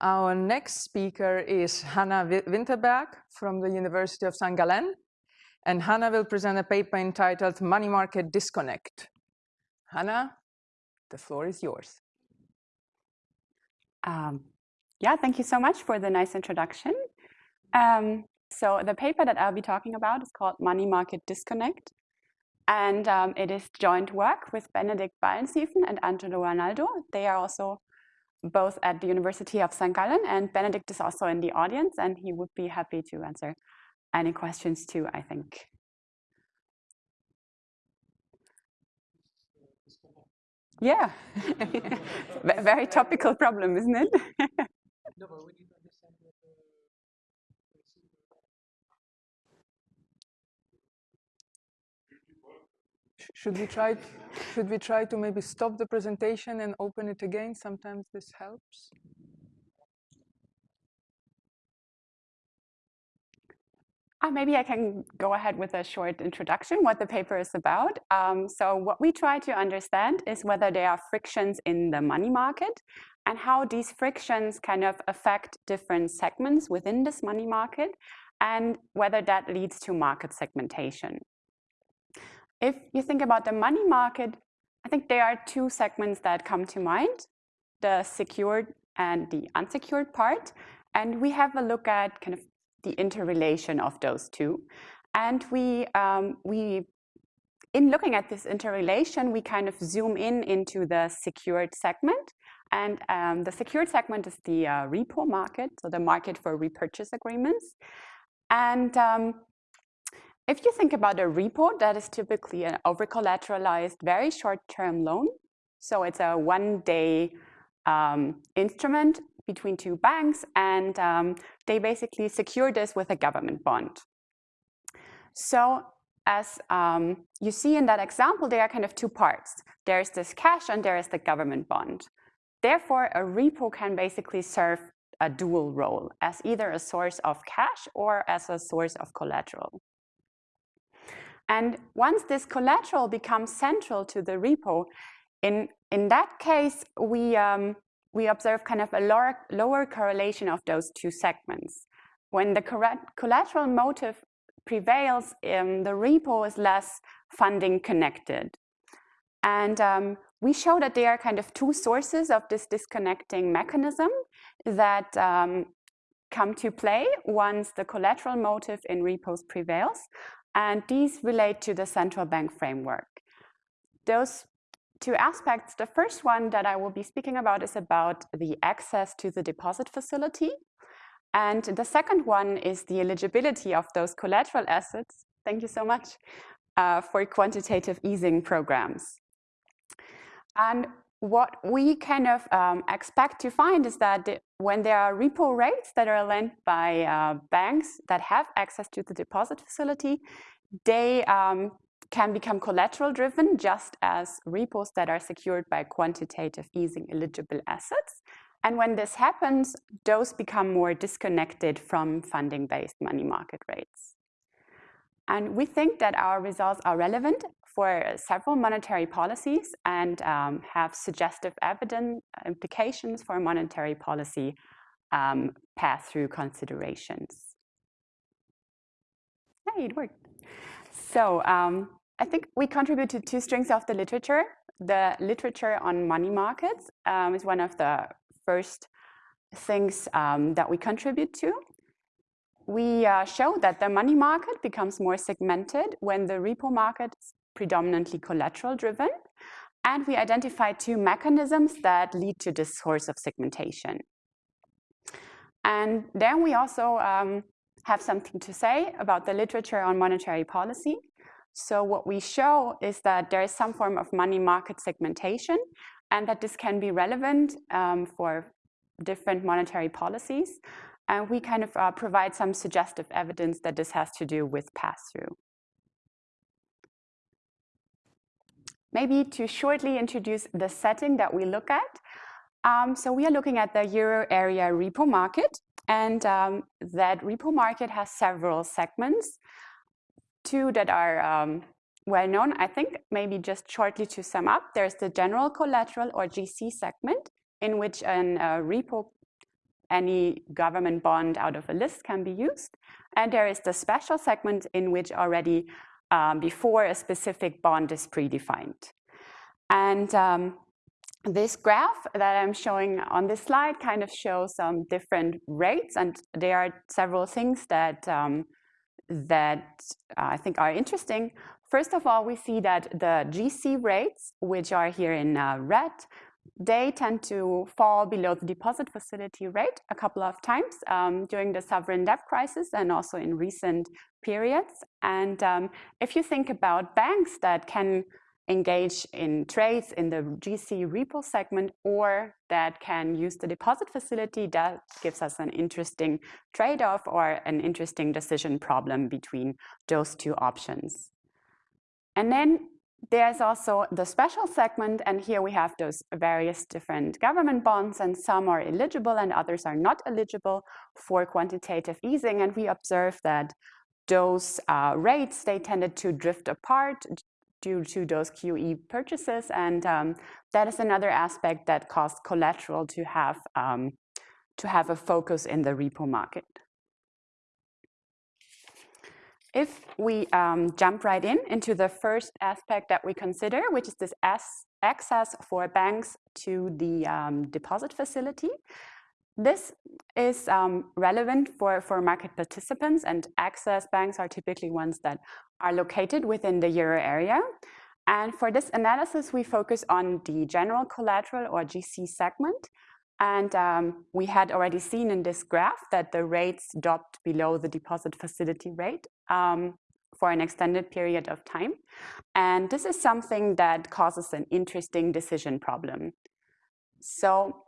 Our next speaker is Hannah Winterberg from the University of St. Gallen. And Hannah will present a paper entitled Money Market Disconnect. Hannah, the floor is yours. Um, yeah, thank you so much for the nice introduction. Um, so the paper that I'll be talking about is called Money Market Disconnect. And um, it is joint work with Benedikt Ballensiefen and Angelo Ranaldo. They are also both at the University of St. Gallen, and Benedikt is also in the audience, and he would be happy to answer any questions too, I think. Yeah, very topical problem, isn't it? should we try should we try to maybe stop the presentation and open it again sometimes this helps Uh, maybe I can go ahead with a short introduction, what the paper is about. Um, so what we try to understand is whether there are frictions in the money market and how these frictions kind of affect different segments within this money market and whether that leads to market segmentation. If you think about the money market, I think there are two segments that come to mind, the secured and the unsecured part. And we have a look at kind of the interrelation of those two. And we, um, we, in looking at this interrelation, we kind of zoom in into the secured segment. And um, the secured segment is the uh, repo market, so the market for repurchase agreements. And um, if you think about a repo, that is typically an over-collateralized, very short-term loan. So it's a one-day um, instrument between two banks, and um, they basically secure this with a government bond. So as um, you see in that example, there are kind of two parts. There's this cash and there is the government bond. Therefore, a repo can basically serve a dual role as either a source of cash or as a source of collateral. And once this collateral becomes central to the repo, in, in that case, we, um, we observe kind of a lower, lower correlation of those two segments. When the collateral motive prevails, um, the repo is less funding connected. And um, we show that there are kind of two sources of this disconnecting mechanism that um, come to play once the collateral motive in repos prevails. And these relate to the central bank framework. Those two aspects, the first one that I will be speaking about is about the access to the deposit facility. And the second one is the eligibility of those collateral assets, thank you so much, uh, for quantitative easing programs. And what we kind of um, expect to find is that when there are repo rates that are lent by uh, banks that have access to the deposit facility, they um, can become collateral driven just as repos that are secured by quantitative easing eligible assets. And when this happens, those become more disconnected from funding-based money market rates. And we think that our results are relevant for several monetary policies and um, have suggestive evidence implications for monetary policy um, pass-through considerations. Hey, it worked. So um, I think we contribute to two strings of the literature. The literature on money markets um, is one of the first things um, that we contribute to. We uh, show that the money market becomes more segmented when the repo market predominantly collateral driven. And we identify two mechanisms that lead to this source of segmentation. And then we also um, have something to say about the literature on monetary policy. So what we show is that there is some form of money market segmentation and that this can be relevant um, for different monetary policies. And we kind of uh, provide some suggestive evidence that this has to do with pass-through. Maybe to shortly introduce the setting that we look at. Um, so we are looking at the euro area repo market. And um, that repo market has several segments two that are um, well known, I think, maybe just shortly to sum up, there's the general collateral or GC segment in which a uh, repo any government bond out of a list can be used. And there is the special segment in which already um, before a specific bond is predefined. And um, this graph that I'm showing on this slide kind of shows some different rates, and there are several things that um, that I think are interesting. First of all, we see that the GC rates, which are here in uh, red, they tend to fall below the deposit facility rate a couple of times um, during the sovereign debt crisis and also in recent periods. And um, if you think about banks that can engage in trades in the GC repo segment or that can use the deposit facility, that gives us an interesting trade-off or an interesting decision problem between those two options. And then there's also the special segment, and here we have those various different government bonds, and some are eligible and others are not eligible for quantitative easing. And we observe that those uh, rates, they tended to drift apart due to those QE purchases. And um, that is another aspect that caused collateral to have, um, to have a focus in the repo market. If we um, jump right in into the first aspect that we consider, which is this access for banks to the um, deposit facility, this is um, relevant for, for market participants and access banks are typically ones that are located within the euro area. And for this analysis, we focus on the general collateral or GC segment. And um, we had already seen in this graph that the rates dropped below the deposit facility rate um, for an extended period of time. And this is something that causes an interesting decision problem. So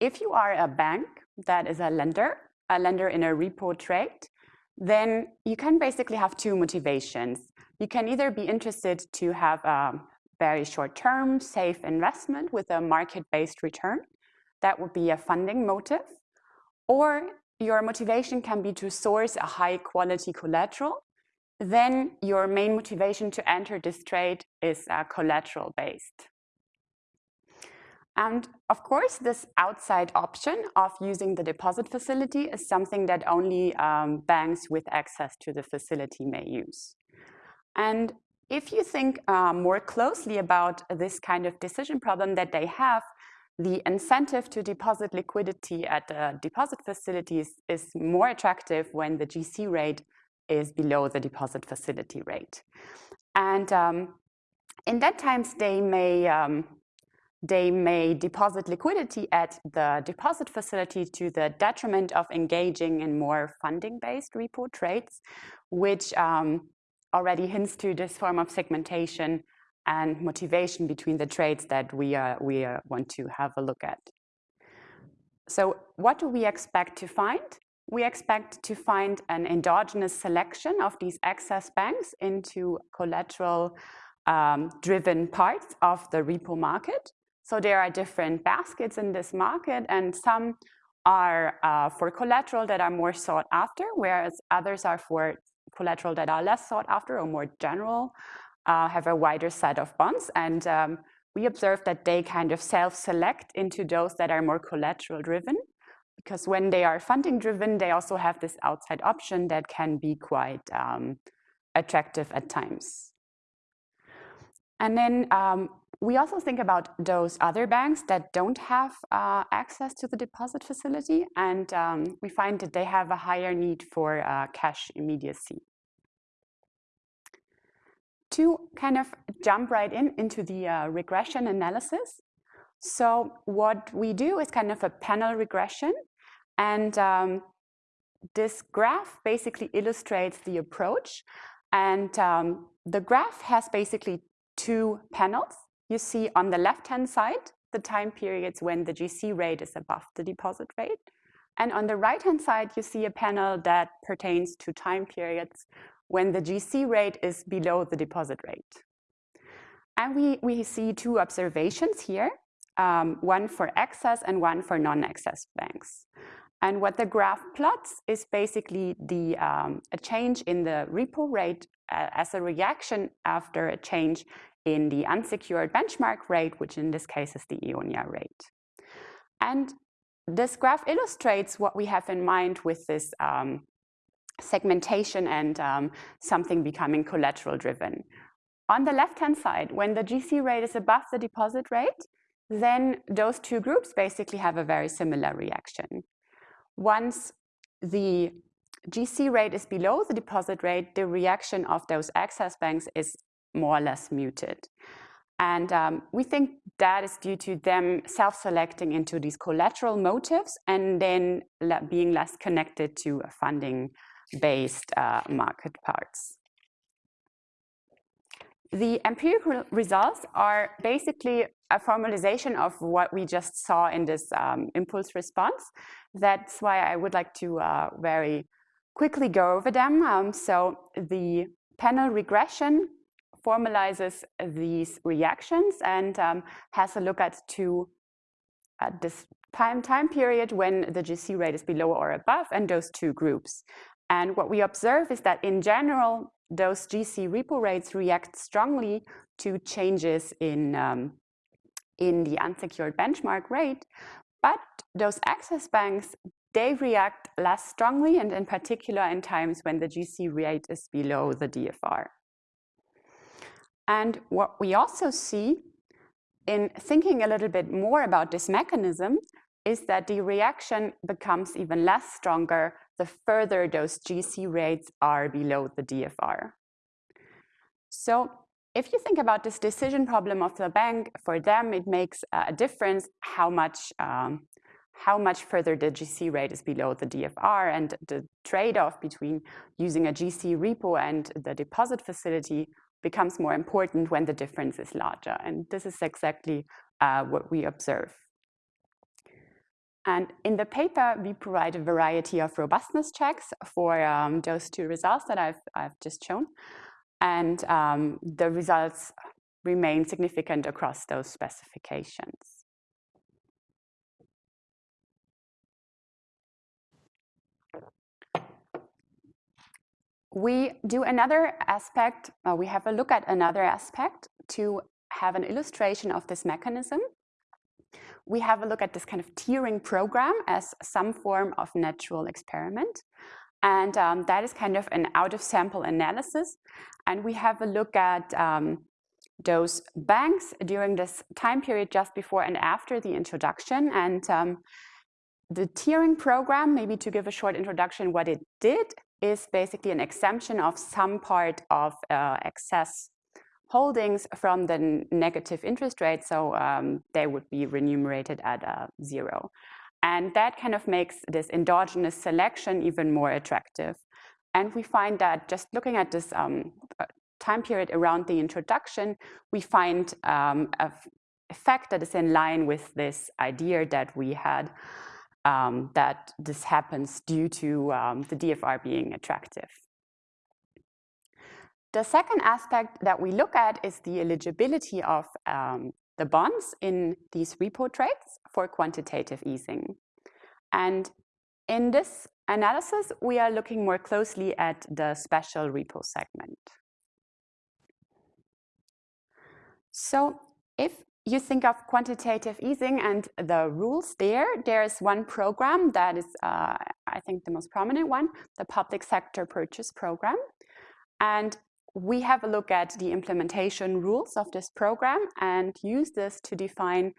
if you are a bank that is a lender, a lender in a repo trade, then you can basically have two motivations. You can either be interested to have a very short-term, safe investment with a market-based return. That would be a funding motive. Or your motivation can be to source a high-quality collateral. Then your main motivation to enter this trade is uh, collateral-based. And of course, this outside option of using the deposit facility is something that only um, banks with access to the facility may use. And if you think uh, more closely about this kind of decision problem that they have, the incentive to deposit liquidity at the deposit facilities is more attractive when the GC rate is below the deposit facility rate. And um, in that times, they may um, they may deposit liquidity at the deposit facility to the detriment of engaging in more funding-based repo trades, which um, already hints to this form of segmentation and motivation between the trades that we, uh, we uh, want to have a look at. So what do we expect to find? We expect to find an endogenous selection of these access banks into collateral um, driven parts of the repo market. So there are different baskets in this market and some are uh, for collateral that are more sought after, whereas others are for collateral that are less sought after or more general, uh, have a wider set of bonds. And um, we observe that they kind of self-select into those that are more collateral driven, because when they are funding driven, they also have this outside option that can be quite um, attractive at times. And then um, we also think about those other banks that don't have uh, access to the deposit facility, and um, we find that they have a higher need for uh, cash immediacy. To kind of jump right in into the uh, regression analysis, so what we do is kind of a panel regression, and um, this graph basically illustrates the approach. And um, the graph has basically two panels you see on the left-hand side the time periods when the GC rate is above the deposit rate. And on the right-hand side, you see a panel that pertains to time periods when the GC rate is below the deposit rate. And we, we see two observations here, um, one for access and one for non-access banks. And what the graph plots is basically the, um, a change in the repo rate as a reaction after a change in the unsecured benchmark rate, which in this case is the EONIA rate. And this graph illustrates what we have in mind with this um, segmentation and um, something becoming collateral driven. On the left-hand side, when the GC rate is above the deposit rate, then those two groups basically have a very similar reaction. Once the GC rate is below the deposit rate, the reaction of those access banks is more or less muted. And um, we think that is due to them self-selecting into these collateral motives and then being less connected to funding-based uh, market parts. The empirical results are basically a formalization of what we just saw in this um, impulse response. That's why I would like to uh, very quickly go over them. Um, so the panel regression formalizes these reactions and um, has a look at two at this time, time period when the GC rate is below or above and those two groups. And what we observe is that in general, those GC repo rates react strongly to changes in, um, in the unsecured benchmark rate, but those access banks, they react less strongly and in particular in times when the GC rate is below the DFR. And what we also see in thinking a little bit more about this mechanism is that the reaction becomes even less stronger the further those GC rates are below the DFR. So if you think about this decision problem of the bank, for them it makes a difference how much um, how much further the GC rate is below the DFR and the trade-off between using a GC repo and the deposit facility becomes more important when the difference is larger. And this is exactly uh, what we observe. And in the paper, we provide a variety of robustness checks for um, those two results that I've, I've just shown. And um, the results remain significant across those specifications. We do another aspect, uh, we have a look at another aspect to have an illustration of this mechanism. We have a look at this kind of tiering program as some form of natural experiment. And um, that is kind of an out-of-sample analysis. And we have a look at um, those banks during this time period just before and after the introduction. And um, the tiering program, maybe to give a short introduction what it did, is basically an exemption of some part of uh, excess holdings from the negative interest rate, so um, they would be remunerated at uh, zero. And that kind of makes this endogenous selection even more attractive. And we find that just looking at this um, uh, time period around the introduction, we find um, a effect that is in line with this idea that we had um, that this happens due to um, the DFR being attractive. The second aspect that we look at is the eligibility of um, the bonds in these repo trades for quantitative easing. And in this analysis, we are looking more closely at the special repo segment. So if you think of quantitative easing and the rules there, there's one program that is, uh, I think, the most prominent one, the Public Sector Purchase Program. And we have a look at the implementation rules of this program and use this to define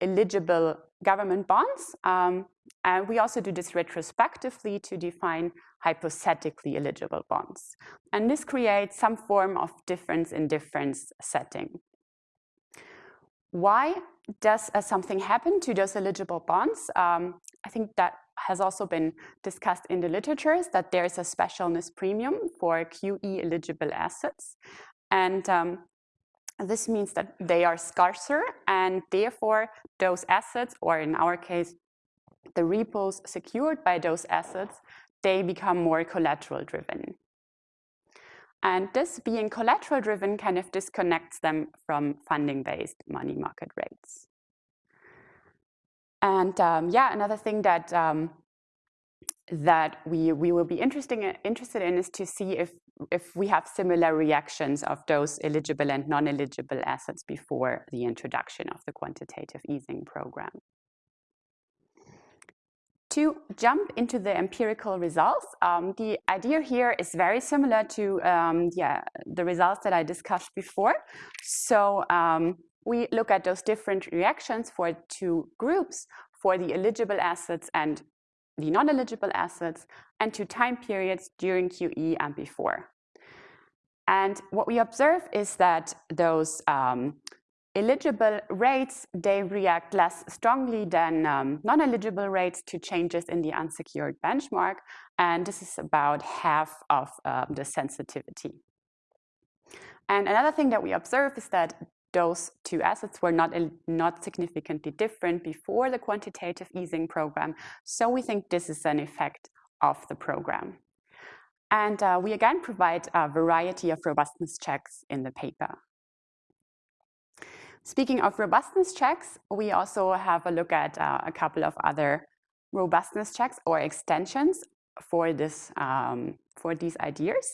eligible government bonds. Um, and we also do this retrospectively to define hypothetically eligible bonds. And this creates some form of difference in difference setting. Why does uh, something happen to those eligible bonds? Um, I think that has also been discussed in the literature that there is a specialness premium for QE eligible assets. And um, this means that they are scarcer and therefore those assets, or in our case, the repos secured by those assets, they become more collateral driven. And this being collateral driven kind of disconnects them from funding based money market rates. And um, yeah, another thing that um, that we, we will be interesting, interested in is to see if, if we have similar reactions of those eligible and non-eligible assets before the introduction of the quantitative easing program. To jump into the empirical results, um, the idea here is very similar to um, yeah, the results that I discussed before. So um, we look at those different reactions for two groups, for the eligible assets and the non-eligible assets, and two time periods during QE and before. And what we observe is that those um, eligible rates, they react less strongly than um, non-eligible rates to changes in the unsecured benchmark. And this is about half of uh, the sensitivity. And another thing that we observe is that those two assets were not, not significantly different before the quantitative easing program. So we think this is an effect of the program. And uh, we again provide a variety of robustness checks in the paper. Speaking of robustness checks, we also have a look at uh, a couple of other robustness checks or extensions for, this, um, for these ideas.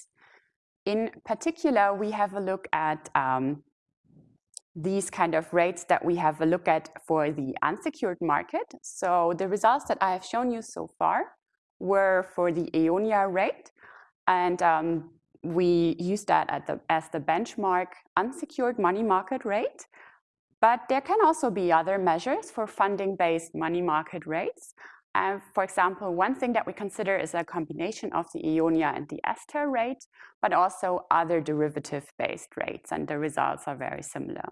In particular, we have a look at um, these kind of rates that we have a look at for the unsecured market. So the results that I have shown you so far were for the EONIA rate. And um, we use that the, as the benchmark unsecured money market rate. But there can also be other measures for funding-based money market rates. And for example, one thing that we consider is a combination of the EONIA and the ESTER rate, but also other derivative-based rates, and the results are very similar.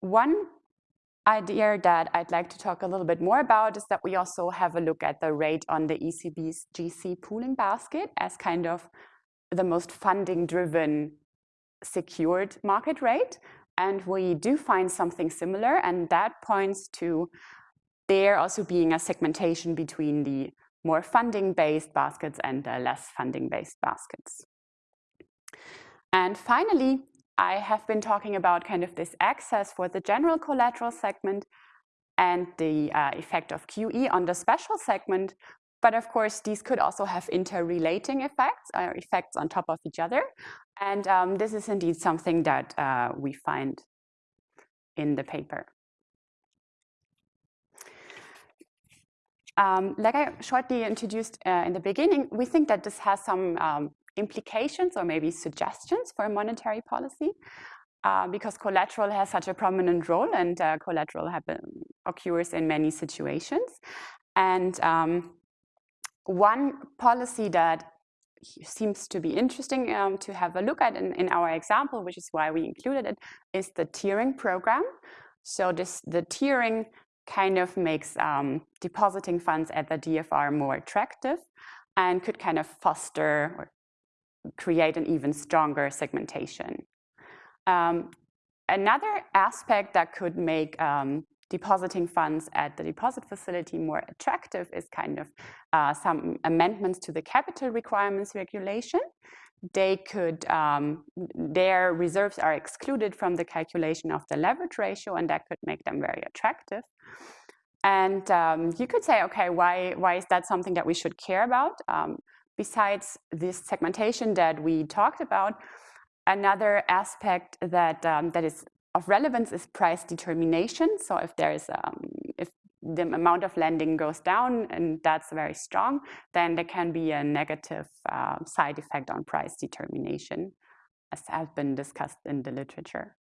One idea that I'd like to talk a little bit more about is that we also have a look at the rate on the ECB's GC pooling basket as kind of the most funding-driven secured market rate. And we do find something similar, and that points to there also being a segmentation between the more funding-based baskets and the less funding-based baskets. And finally, I have been talking about kind of this access for the general collateral segment and the uh, effect of QE on the special segment. But of course, these could also have interrelating effects or effects on top of each other. And um, this is indeed something that uh, we find in the paper. Um, like I shortly introduced uh, in the beginning, we think that this has some um, implications or maybe suggestions for a monetary policy uh, because collateral has such a prominent role and uh, collateral happen, occurs in many situations. And um, one policy that seems to be interesting um, to have a look at in, in our example, which is why we included it, is the tiering program. So this the tiering kind of makes um, depositing funds at the DFR more attractive and could kind of foster or create an even stronger segmentation. Um, another aspect that could make um, depositing funds at the deposit facility more attractive is kind of uh, some amendments to the capital requirements regulation. They could, um, their reserves are excluded from the calculation of the leverage ratio and that could make them very attractive. And um, you could say, okay, why, why is that something that we should care about? Um, besides this segmentation that we talked about, another aspect that, um, that is of relevance is price determination. So if there is, um, if the amount of lending goes down and that's very strong, then there can be a negative uh, side effect on price determination, as has been discussed in the literature.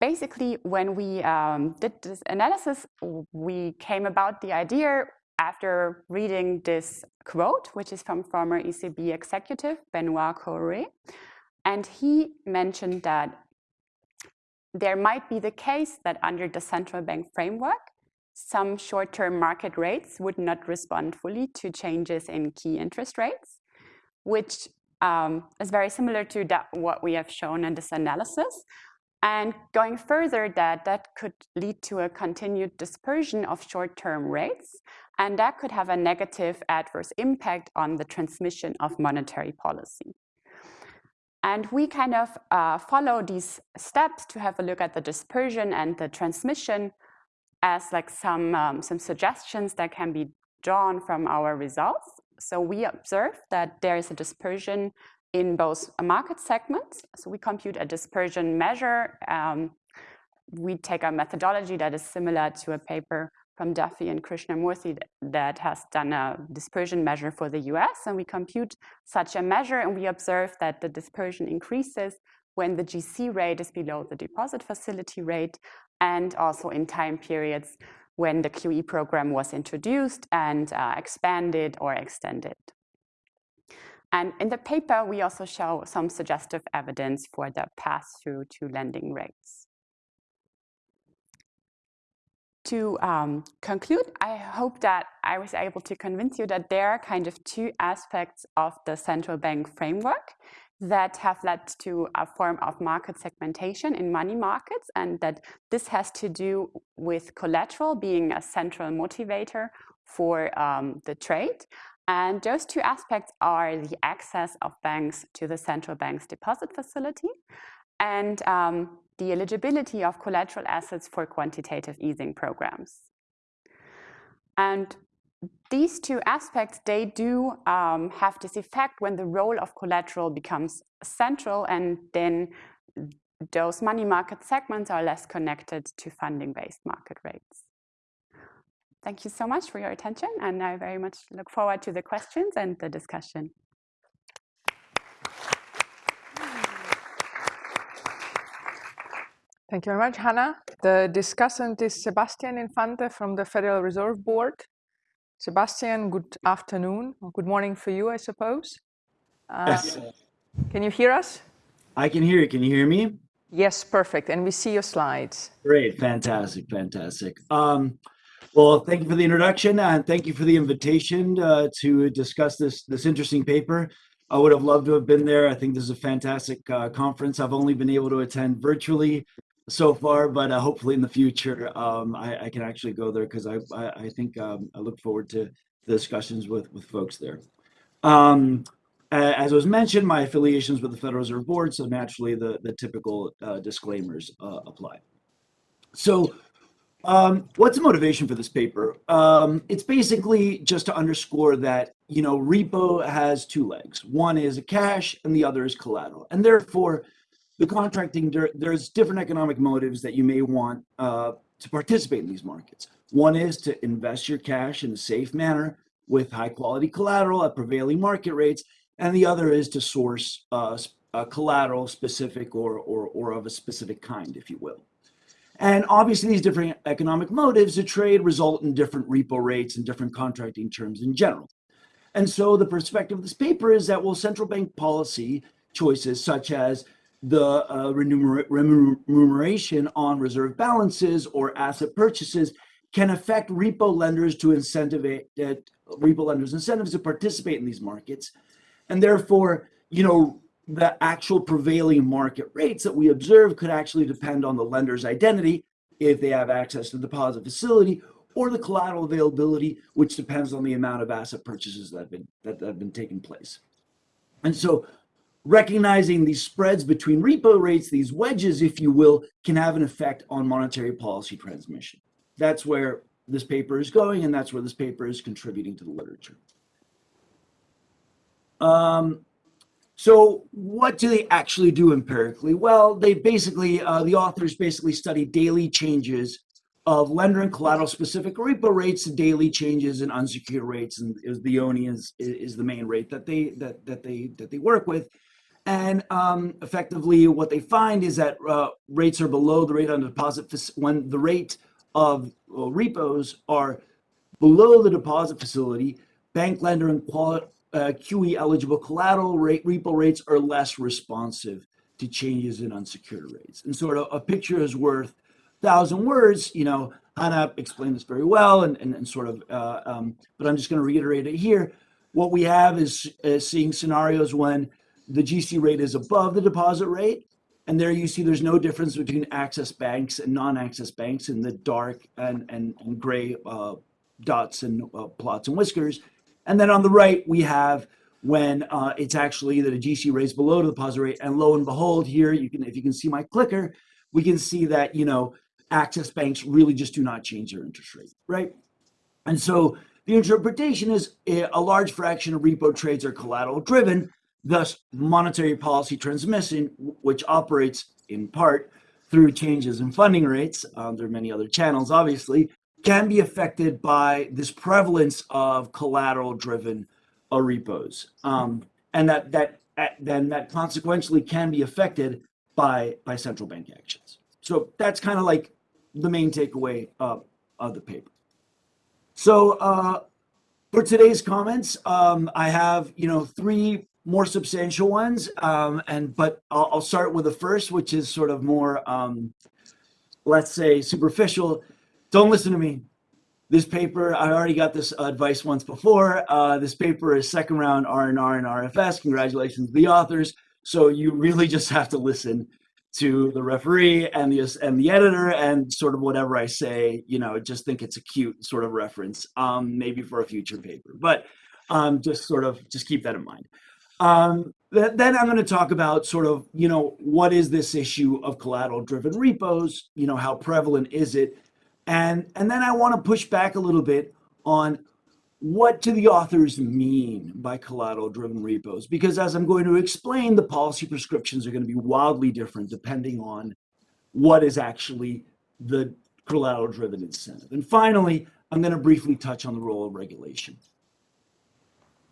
Basically, when we um, did this analysis, we came about the idea after reading this quote, which is from former ECB executive Benoit Cœuré, and he mentioned that there might be the case that under the central bank framework, some short-term market rates would not respond fully to changes in key interest rates, which um, is very similar to that, what we have shown in this analysis. And going further, that that could lead to a continued dispersion of short-term rates, and that could have a negative adverse impact on the transmission of monetary policy. And we kind of uh, follow these steps to have a look at the dispersion and the transmission as like some, um, some suggestions that can be drawn from our results. So we observe that there is a dispersion in both market segments. So we compute a dispersion measure. Um, we take a methodology that is similar to a paper from Duffie and Krishnamurthy that has done a dispersion measure for the US. And we compute such a measure and we observe that the dispersion increases when the GC rate is below the deposit facility rate and also in time periods when the QE program was introduced and uh, expanded or extended. And in the paper, we also show some suggestive evidence for the pass-through to lending rates. To um, conclude, I hope that I was able to convince you that there are kind of two aspects of the central bank framework that have led to a form of market segmentation in money markets and that this has to do with collateral being a central motivator for um, the trade. And those two aspects are the access of banks to the central bank's deposit facility and um, the eligibility of collateral assets for quantitative easing programs. And these two aspects, they do um, have this effect when the role of collateral becomes central and then those money market segments are less connected to funding-based market rates. Thank you so much for your attention and I very much look forward to the questions and the discussion. Thank you very much, Hannah. The discussant is Sebastian Infante from the Federal Reserve Board. Sebastian, good afternoon, or good morning for you, I suppose. Uh, yes. Can you hear us? I can hear you. Can you hear me? Yes, perfect. And we see your slides. Great, fantastic, fantastic. Um, well, thank you for the introduction and thank you for the invitation uh, to discuss this this interesting paper. I would have loved to have been there. I think this is a fantastic uh, conference. I've only been able to attend virtually so far, but uh, hopefully in the future um, I, I, can actually go there because I, I, I, think um, I look forward to the discussions with, with folks there. Um, as was mentioned, my affiliations with the Federal Reserve Board, so naturally the, the typical uh, disclaimers uh, apply. So um, what's the motivation for this paper? Um, it's basically just to underscore that, you know, repo has two legs. One is a cash and the other is collateral. And therefore, the contracting, there, there's different economic motives that you may want uh, to participate in these markets. One is to invest your cash in a safe manner with high quality collateral at prevailing market rates. And the other is to source uh, collateral specific or, or, or of a specific kind, if you will. And obviously these different economic motives to trade result in different repo rates and different contracting terms in general. And so the perspective of this paper is that, well, central bank policy choices such as the uh, remuneration on reserve balances or asset purchases can affect repo lenders to incentivate uh, repo lenders incentives to participate in these markets. And therefore, you know, the actual prevailing market rates that we observe could actually depend on the lender's identity if they have access to the deposit facility or the collateral availability, which depends on the amount of asset purchases that have been that have been taking place. And so recognizing these spreads between repo rates, these wedges, if you will, can have an effect on monetary policy transmission. That's where this paper is going, and that's where this paper is contributing to the literature. Um, so what do they actually do empirically? Well, they basically, uh, the authors basically study daily changes of lender and collateral specific repo rates, daily changes in unsecured rates, and the ONI is, is the main rate that they that that they that they work with. And um, effectively, what they find is that uh, rates are below the rate on deposit when the rate of repos are below the deposit facility. Bank lender and uh, QE eligible collateral rate repo rates are less responsive to changes in unsecured rates. And sort of a picture is worth a thousand words. You know, Hannah explained this very well, and, and, and sort of, uh, um, but I'm just going to reiterate it here. What we have is, is seeing scenarios when the GC rate is above the deposit rate. And there you see there's no difference between access banks and non-access banks in the dark and, and, and gray uh, dots and uh, plots and whiskers. And then on the right, we have when uh, it's actually that a GC rate is below the deposit rate. And lo and behold, here you can, if you can see my clicker, we can see that, you know, access banks really just do not change their interest rate, right? And so the interpretation is a large fraction of repo trades are collateral driven, Thus, monetary policy transmission, which operates in part through changes in funding rates, um, there are many other channels, obviously, can be affected by this prevalence of collateral-driven uh, repos, um, and that that uh, then that consequentially can be affected by by central bank actions. So that's kind of like the main takeaway of, of the paper. So uh, for today's comments, um, I have you know three more substantial ones, um, and but I'll, I'll, start with the first, which is sort of more, um, let's say, superficial. Don't listen to me. This paper, I already got this advice once before. Uh, this paper is second round R&R and RFS. Congratulations the authors. So you really just have to listen to the referee and the and the editor and sort of whatever I say, you know, just think it's a cute sort of reference, um, maybe for a future paper. But um, just sort of just keep that in mind. Um, th then I'm going to talk about sort of, you know, what is this issue of collateral driven repos? You know, how prevalent is it? And, and then I want to push back a little bit on what do the authors mean by collateral driven repos? Because as I'm going to explain, the policy prescriptions are going to be wildly different depending on what is actually the collateral driven incentive. And finally, I'm going to briefly touch on the role of regulation.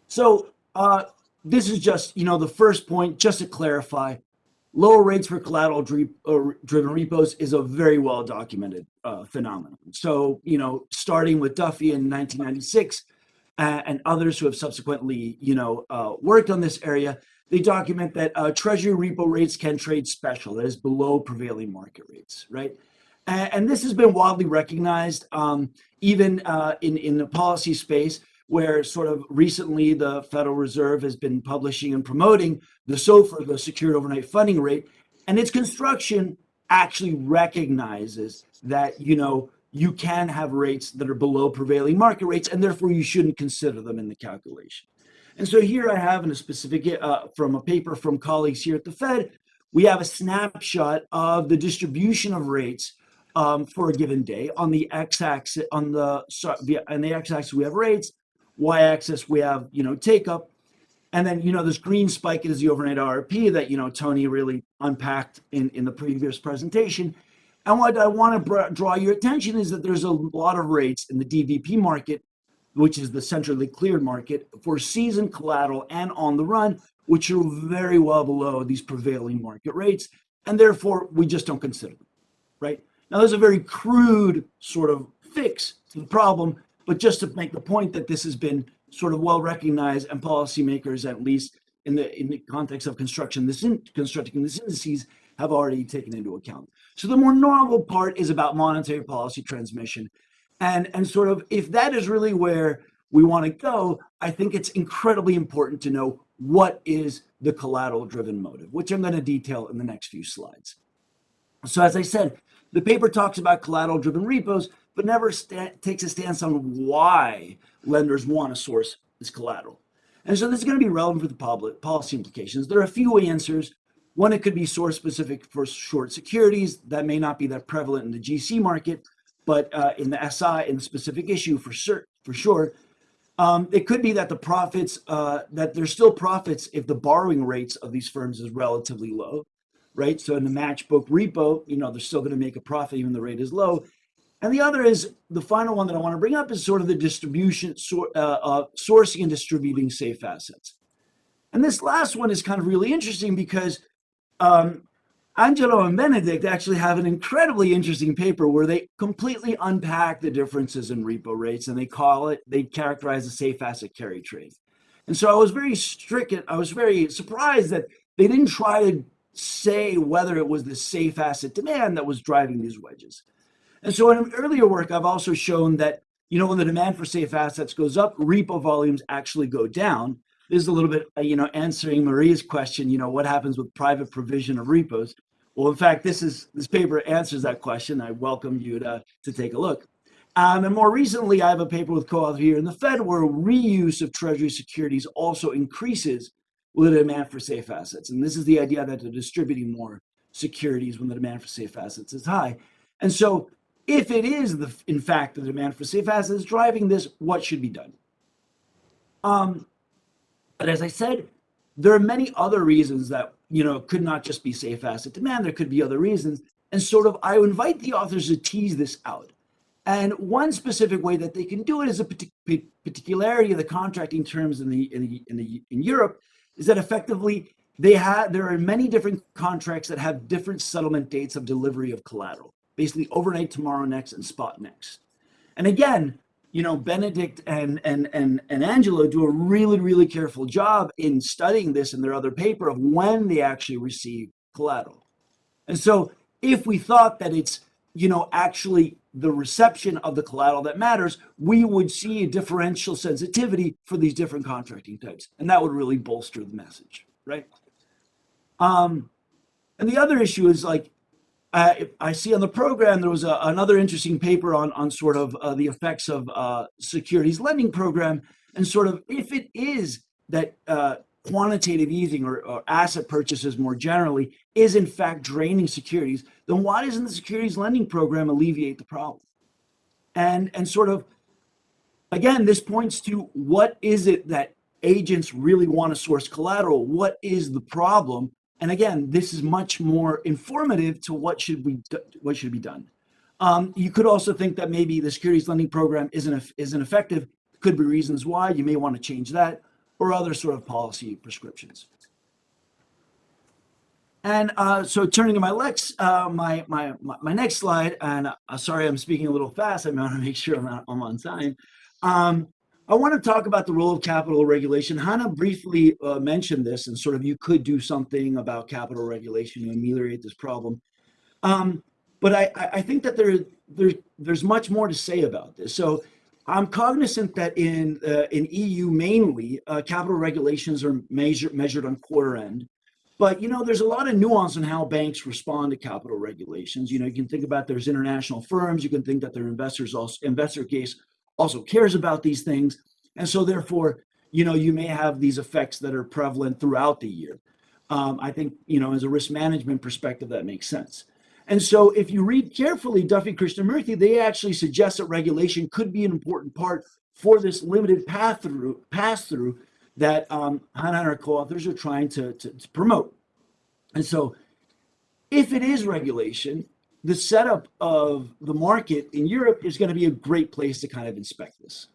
So uh, this is just, you know, the first point, just to clarify, lower rates for collateral uh, driven repos is a very well documented uh, phenomenon. So, you know, starting with Duffie in 1996 uh, and others who have subsequently, you know, uh, worked on this area, they document that uh, treasury repo rates can trade special, that is below prevailing market rates, right? And, and this has been widely recognized um, even uh, in, in the policy space where sort of recently the Federal Reserve has been publishing and promoting the SOFR, the Secured Overnight Funding Rate, and its construction actually recognizes that, you know, you can have rates that are below prevailing market rates, and therefore you shouldn't consider them in the calculation. And so here I have in a specific, uh, from a paper from colleagues here at the Fed, we have a snapshot of the distribution of rates um, for a given day. On the x-axis, on the on the x-axis we have rates, y-axis we have you know take up and then you know this green spike is the overnight RRP that you know Tony really unpacked in in the previous presentation. And what I want to draw your attention is that there's a lot of rates in the DVP market which is the centrally cleared market for season collateral and on the run which are very well below these prevailing market rates and therefore we just don't consider them right? Now there's a very crude sort of fix to the problem but just to make the point that this has been sort of well recognized and policymakers, at least in the in the context of construction, this in, constructing these indices have already taken into account. So the more normal part is about monetary policy transmission. And, and sort of if that is really where we want to go, I think it's incredibly important to know what is the collateral driven motive, which I'm going to detail in the next few slides. So as I said, the paper talks about collateral driven repos, but never takes a stance on why lenders want to source this collateral. And so this is going to be relevant for the public policy implications. There are a few answers. One, it could be source specific for short securities. That may not be that prevalent in the GC market, but uh, in the SI, in the specific issue for sure, for sure. Um, it could be that the profits, uh, that there's still profits if the borrowing rates of these firms is relatively low, right? So in the matched book repo, you know, they're still going to make a profit even the rate is low. And the other is the final one that I want to bring up is sort of the distribution, uh, uh, sourcing and distributing safe assets. And this last one is kind of really interesting because um, Angelo and Benedikt actually have an incredibly interesting paper where they completely unpack the differences in repo rates and they call it, they characterize the safe asset carry trade. And so I was very stricken, I was very surprised that they didn't try to say whether it was the safe asset demand that was driving these wedges. And so in earlier work, I've also shown that, you know, when the demand for safe assets goes up, repo volumes actually go down. This is a little bit, you know, answering Maria's question, you know, what happens with private provision of repos? Well, in fact, this is this paper answers that question. I welcome you to, to take a look. Um, and more recently, I have a paper with co-author here in the Fed where reuse of Treasury securities also increases with the demand for safe assets. And this is the idea that they're distributing more securities when the demand for safe assets is high. And so if it is, the, in fact, the demand for safe assets driving this, what should be done? Um, but as I said, there are many other reasons that, you know, could not just be safe asset demand. There could be other reasons. And sort of, I invite the authors to tease this out. And one specific way that they can do it is a partic- particularity of the contracting terms in the, in the in the in Europe is that effectively they have there are many different contracts that have different settlement dates of delivery of collateral, basically overnight tomorrow next and spot next. And again, you know, Benedikt and and and and Angelo do a really really careful job in studying this in their other paper of when they actually receive collateral. And so if we thought that it's you know actually the reception of the collateral that matters, we would see a differential sensitivity for these different contracting types, and that would really bolster the message, right? Um, and the other issue is like I, I see on the program there was a, another interesting paper on on sort of uh, the effects of uh, securities lending program and sort of if it is that uh, quantitative easing or, or, asset purchases more generally is in fact draining securities, then why doesn't the securities lending program alleviate the problem? And and sort of again, this points to what is it that agents really want to source collateral? What is the problem? And again, this is much more informative to what should we what should be done. Um, you could also think that maybe the securities lending program isn't isn't effective. Could be reasons why you may want to change that or other sort of policy prescriptions. And uh, so turning to my next, uh, my, my, my, next slide, and uh, sorry, I'm speaking a little fast. I want to make sure I'm, not, I'm on time. Um, I want to talk about the role of capital regulation. Hannah briefly uh, mentioned this and sort of you could do something about capital regulation to ameliorate this problem. Um, but I, I think that there, there, there's much more to say about this. So I'm cognizant that in uh, in EU mainly, uh, capital regulations are measured measured on quarter end. But you know, there's a lot of nuance in how banks respond to capital regulations. You know, you can think about there's international firms. You can think that their investors also investor case also cares about these things, and so therefore, you know, you may have these effects that are prevalent throughout the year. Um, I think you know, as a risk management perspective, that makes sense. And so if you read carefully Duffie Krishnamurthy, they actually suggest that regulation could be an important part for this limited path through pass through that um, and our co-authors are trying to, to, to promote. And so if it is regulation, the setup of the market in Europe is going to be a great place to kind of inspect this.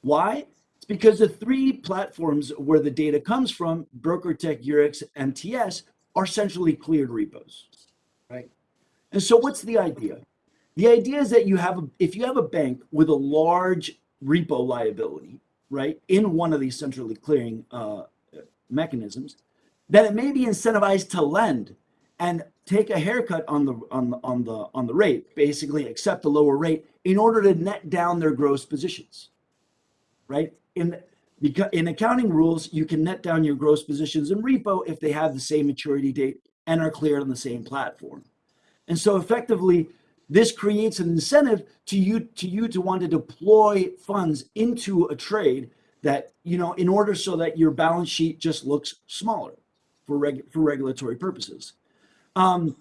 Why? It's because the three platforms where the data comes from, BrokerTec, Eurex, MTS, are centrally cleared repos, right? And so what's the idea? The idea is that you have, a, if you have a bank with a large repo liability, right, in one of these centrally clearing uh, mechanisms, then it may be incentivized to lend and take a haircut on the on the on the on the rate, basically accept a lower rate in order to net down their gross positions, right? In because in accounting rules, you can net down your gross positions in repo if they have the same maturity date and are cleared on the same platform. And so effectively, this creates an incentive to you to you to want to deploy funds into a trade that you know in order so that your balance sheet just looks smaller for reg, for regulatory purposes. Um,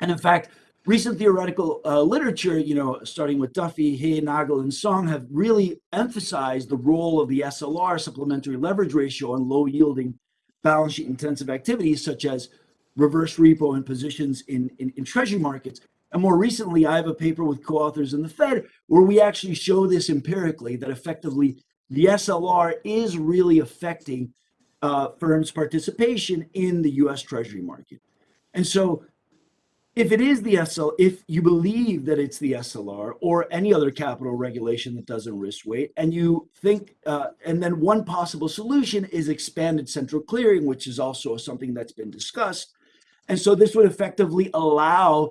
and in fact, recent theoretical uh, literature, you know, starting with Duffie, He, Nagel, and Song, have really emphasized the role of the SLR, supplementary leverage ratio, on low yielding balance sheet intensive activities such as reverse repo and positions in, in, in treasury markets. And more recently, I have a paper with co-authors in the Fed where we actually show this empirically that effectively the SLR is really affecting uh, firms' participation in the U.S. Treasury market. And so, if it is the SL, if you believe that it's the SLR or any other capital regulation that doesn't risk weight, and you think, uh, and then one possible solution is expanded central clearing, which is also something that's been discussed. And so this would effectively allow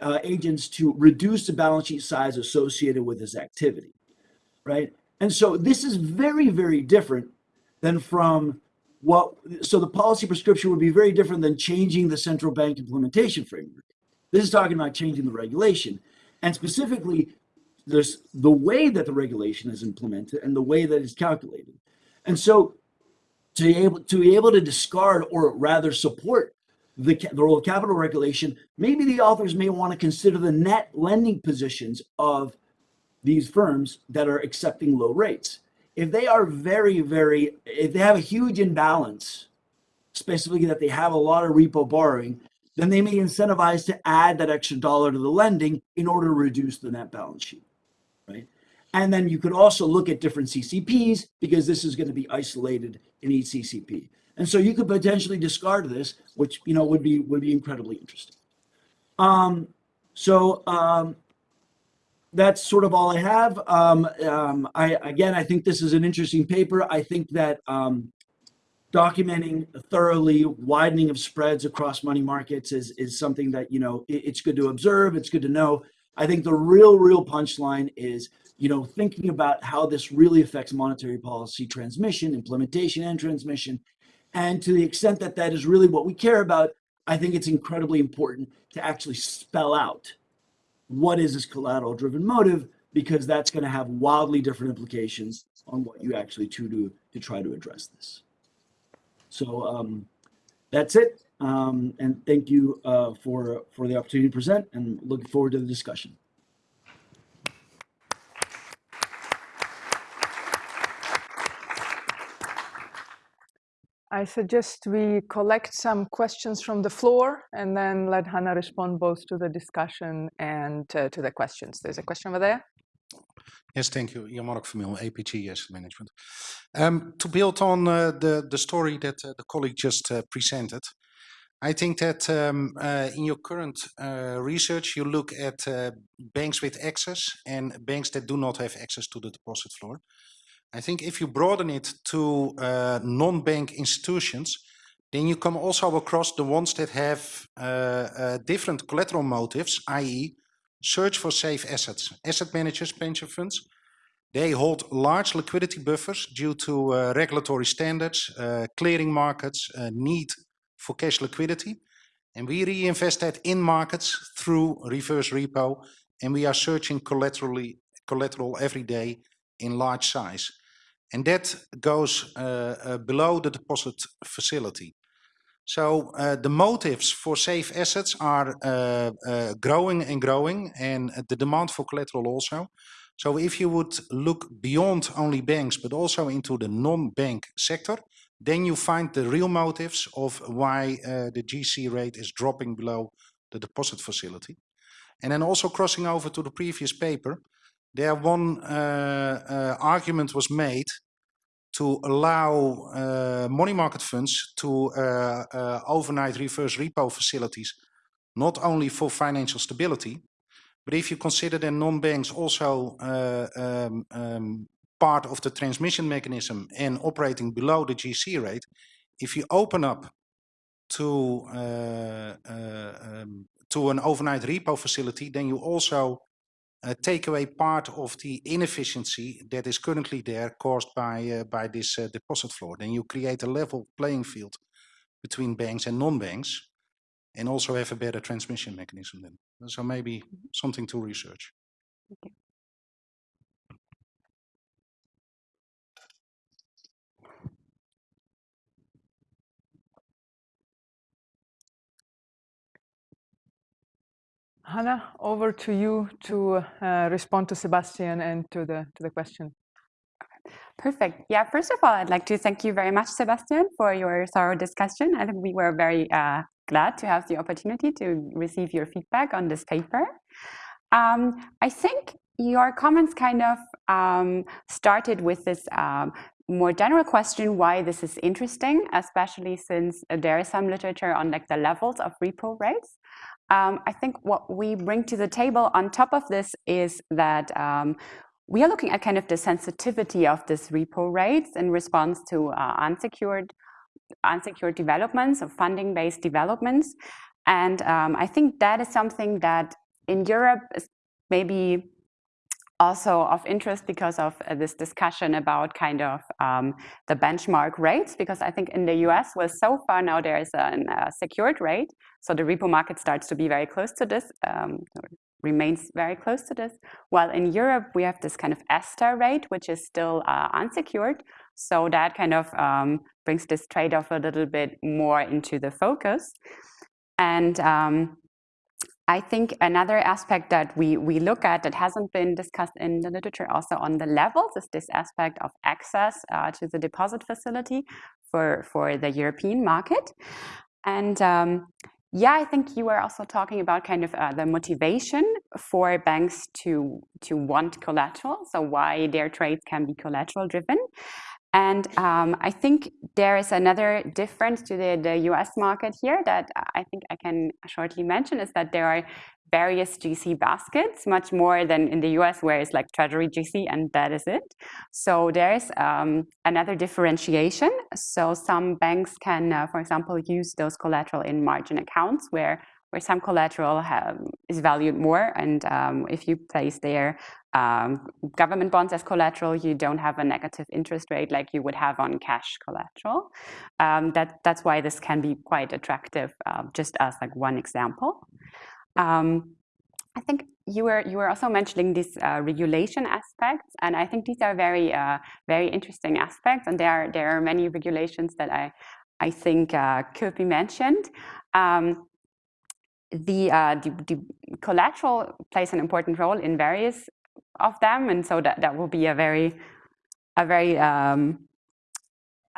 uh, agents to reduce the balance sheet size associated with this activity, right? And so this is very, very different than from what, so the policy prescription would be very different than changing the central bank implementation framework. This is talking about changing the regulation. And specifically, there's the way that the regulation is implemented and the way that it's calculated. And so to be able to be able to discard or rather support the, the role of capital regulation, maybe the authors may want to consider the net lending positions of these firms that are accepting low rates. If they are very, very, if they have a huge imbalance, specifically that they have a lot of repo borrowing, then they may incentivize to add that extra dollar to the lending in order to reduce the net balance sheet. Right? And then you could also look at different CCPs because this is going to be isolated in each CCP. And so you could potentially discard this, which you know would be would be incredibly interesting. Um, so um, that's sort of all I have. Um, um, I again, I think this is an interesting paper. I think that um, documenting thoroughly widening of spreads across money markets is is something that you know it, it's good to observe. It's good to know. I think the real, real punchline is you know thinking about how this really affects monetary policy transmission, implementation, and transmission. And to the extent that that is really what we care about, I think it's incredibly important to actually spell out what is this collateral driven motive because that's going to have wildly different implications on what you actually to do to try to address this. So um, that's it. Um, and thank you uh, for for the opportunity to present and looking forward to the discussion. I suggest we collect some questions from the floor and then let Hannah respond both to the discussion and uh, to the questions. There's a question over there. Yes, thank you. Jan-Mark Vermeulen, APG Asset Management. Um, to build on uh, the, the story that uh, the colleague just uh, presented, I think that um, uh, in your current research, you look at banks with access and banks that do not have access to the deposit floor. I think if you broaden it to uh, non-bank institutions, then you come also across the ones that have uh, uh, different collateral motives, i.e. search for safe assets. Asset managers, pension funds, they hold large liquidity buffers due to uh, regulatory standards, uh, clearing markets, uh, need for cash liquidity. And we reinvest that in markets through reverse repo, and we are searching collaterally, collateral every day in large size. And that goes uh, uh, below the deposit facility. So uh, the motives for safe assets are uh, uh, growing and growing and the demand for collateral also. So if you would look beyond only banks, but also into the non-bank sector, then you find the real motives of why uh, the GC rate is dropping below the deposit facility. And then also crossing over to the previous paper, there one uh, uh, argument was made to allow uh, money market funds to uh, uh, overnight reverse repo facilities, not only for financial stability, but if you consider the non-banks also uh, um, um, part of the transmission mechanism and operating below the GC rate, if you open up to um, to an overnight repo facility, then you also take away part of the inefficiency that is currently there caused by uh, by this uh, deposit floor. Then you create a level playing field between banks and non-banks, and also have a better transmission mechanism. Then, so maybe something to research. Okay. Hannah, over to you to uh, respond to Sebastian and to the to the question. Perfect. Yeah, first of all, I'd like to thank you very much, Sebastian, for your thorough discussion. I think we were very uh, glad to have the opportunity to receive your feedback on this paper. Um, I think your comments kind of um, started with this um, more general question why this is interesting, especially since there is some literature on like the levels of repo rates. Um, I think what we bring to the table on top of this is that um, we are looking at kind of the sensitivity of this repo rates in response to uh, unsecured unsecured developments or funding-based developments. And um, I think that is something that in Europe is maybe also of interest because of uh, this discussion about kind of um, the benchmark rates, because I think in the US, well, so far now there is a uh, secured rate, so the repo market starts to be very close to this, um, remains very close to this, while in Europe we have this kind of ESTR rate, which is still uh, unsecured, so that kind of um, brings this trade-off a little bit more into the focus. And um, I think another aspect that we, we look at that hasn't been discussed in the literature also on the levels is this aspect of access uh, to the deposit facility for, for the European market. And um, yeah, I think you were also talking about kind of uh, the motivation for banks to to want collateral. So why their trades can be collateral driven. And um, I think there is another difference to the, the US market here that I think I can shortly mention is that there are various GC baskets, much more than in the US where it's like treasury GC and that is it. So there's um, another differentiation. So some banks can, uh, for example, use those collateral in margin accounts where where some collateral have, is valued more and um, if you place their um, government bonds as collateral, you don't have a negative interest rate like you would have on cash collateral. Um, that, that's why this can be quite attractive, uh, just as like one example. Um, I think you were you were also mentioning these uh, regulation aspects, and I think these are very uh, very interesting aspects. And there are there are many regulations that I I think uh, could be mentioned. Um, the, uh, the, the collateral plays an important role in various of them, and so that that will be a very a very um,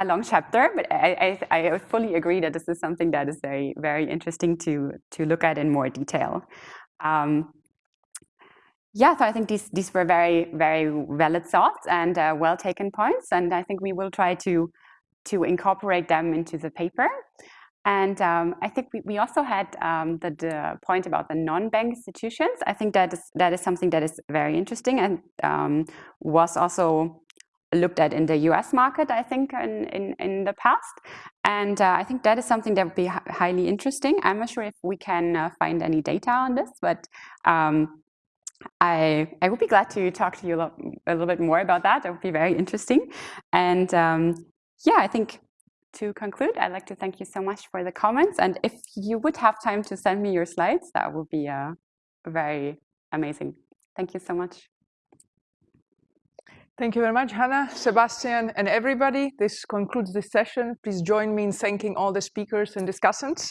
a long chapter, but I, I, I, fully agree that this is something that is very, very interesting to, to look at in more detail. Um, yeah, so I think these, these were very, very valid thoughts and uh, well taken points, and I think we will try to, to incorporate them into the paper. And um, I think we, we also had um, the, the, point about the non-bank institutions. I think that is, that is something that is very interesting and um, was also looked at in the US market, I think, in, in, in the past. And uh, I think that is something that would be highly interesting. I'm not sure if we can uh, find any data on this, but um, I, I would be glad to talk to you a, little bit more about that. That would be very interesting. And um, yeah, I think to conclude, I'd like to thank you so much for the comments. And if you would have time to send me your slides, that would be uh, very amazing. Thank you so much. Thank you very much, Hannah, Sebastian, and everybody. This concludes this session. Please join me in thanking all the speakers and discussants.